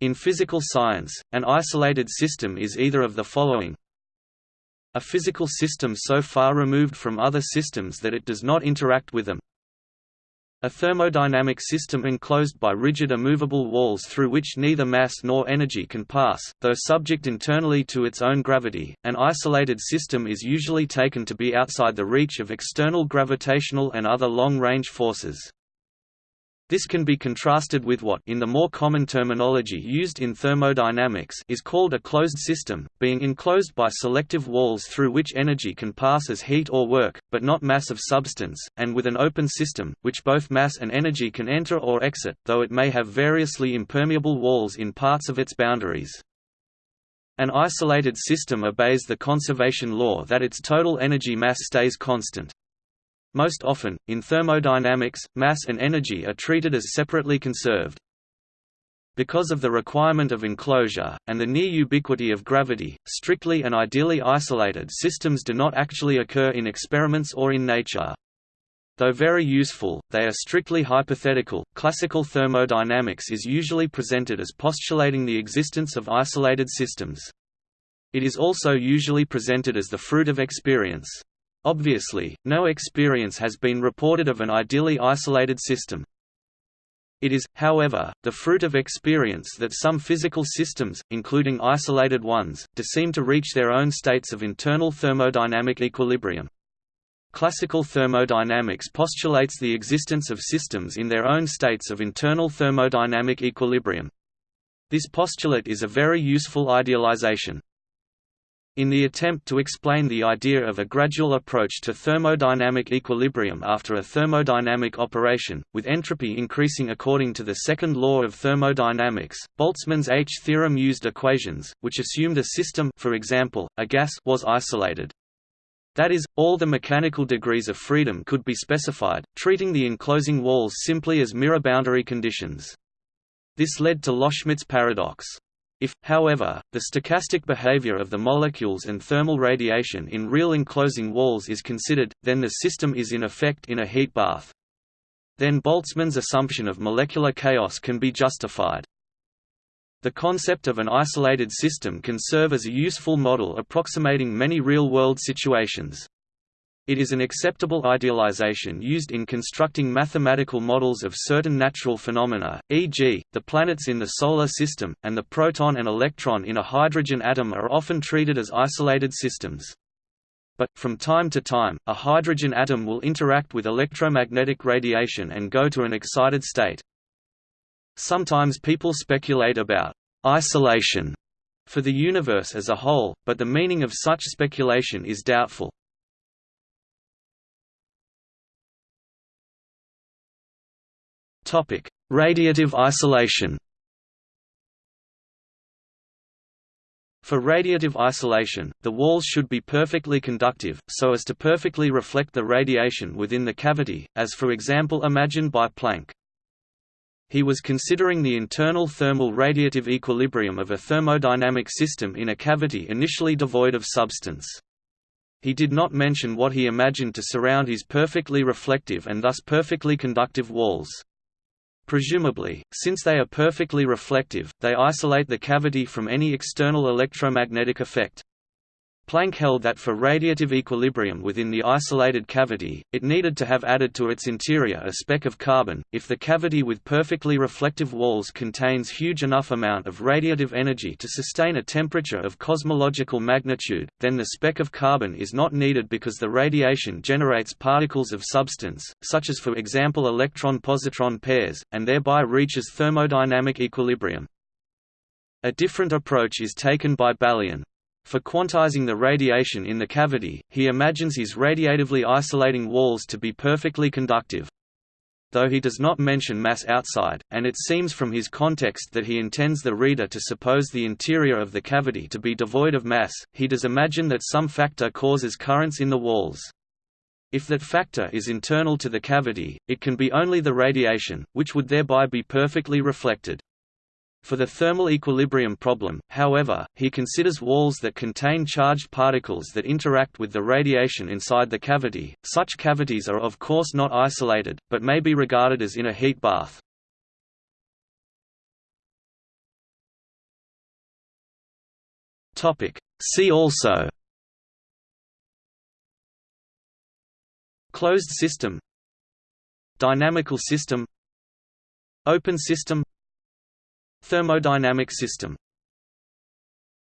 In physical science, an isolated system is either of the following a physical system so far removed from other systems that it does not interact with them a thermodynamic system enclosed by rigid immovable walls through which neither mass nor energy can pass, though subject internally to its own gravity. An isolated system is usually taken to be outside the reach of external gravitational and other long-range forces. This can be contrasted with what in the more common terminology used in thermodynamics is called a closed system, being enclosed by selective walls through which energy can pass as heat or work, but not mass of substance, and with an open system, which both mass and energy can enter or exit, though it may have variously impermeable walls in parts of its boundaries. An isolated system obeys the conservation law that its total energy mass stays constant. Most often, in thermodynamics, mass and energy are treated as separately conserved. Because of the requirement of enclosure, and the near ubiquity of gravity, strictly and ideally isolated systems do not actually occur in experiments or in nature. Though very useful, they are strictly hypothetical. Classical thermodynamics is usually presented as postulating the existence of isolated systems. It is also usually presented as the fruit of experience. Obviously, no experience has been reported of an ideally isolated system. It is, however, the fruit of experience that some physical systems, including isolated ones, do seem to reach their own states of internal thermodynamic equilibrium. Classical thermodynamics postulates the existence of systems in their own states of internal thermodynamic equilibrium. This postulate is a very useful idealization. In the attempt to explain the idea of a gradual approach to thermodynamic equilibrium after a thermodynamic operation, with entropy increasing according to the second law of thermodynamics, Boltzmann's H-theorem used equations, which assumed a system for example, a gas was isolated. That is, all the mechanical degrees of freedom could be specified, treating the enclosing walls simply as mirror boundary conditions. This led to Loschmidt's paradox. If, however, the stochastic behavior of the molecules and thermal radiation in real enclosing walls is considered, then the system is in effect in a heat bath. Then Boltzmann's assumption of molecular chaos can be justified. The concept of an isolated system can serve as a useful model approximating many real-world situations. It is an acceptable idealization used in constructing mathematical models of certain natural phenomena, e.g., the planets in the Solar System, and the proton and electron in a hydrogen atom are often treated as isolated systems. But, from time to time, a hydrogen atom will interact with electromagnetic radiation and go to an excited state. Sometimes people speculate about isolation for the universe as a whole, but the meaning of such speculation is doubtful. Topic: Radiative isolation. For radiative isolation, the walls should be perfectly conductive, so as to perfectly reflect the radiation within the cavity, as for example imagined by Planck. He was considering the internal thermal radiative equilibrium of a thermodynamic system in a cavity initially devoid of substance. He did not mention what he imagined to surround his perfectly reflective and thus perfectly conductive walls. Presumably, since they are perfectly reflective, they isolate the cavity from any external electromagnetic effect. Planck held that for radiative equilibrium within the isolated cavity, it needed to have added to its interior a speck of carbon. If the cavity with perfectly reflective walls contains huge enough amount of radiative energy to sustain a temperature of cosmological magnitude, then the speck of carbon is not needed because the radiation generates particles of substance, such as for example electron-positron pairs, and thereby reaches thermodynamic equilibrium. A different approach is taken by Balian. For quantizing the radiation in the cavity, he imagines his radiatively isolating walls to be perfectly conductive. Though he does not mention mass outside, and it seems from his context that he intends the reader to suppose the interior of the cavity to be devoid of mass, he does imagine that some factor causes currents in the walls. If that factor is internal to the cavity, it can be only the radiation, which would thereby be perfectly reflected. For the thermal equilibrium problem, however, he considers walls that contain charged particles that interact with the radiation inside the cavity. Such cavities are of course not isolated, but may be regarded as in a heat bath. Topic. See also Closed system Dynamical system Open system Thermodynamic system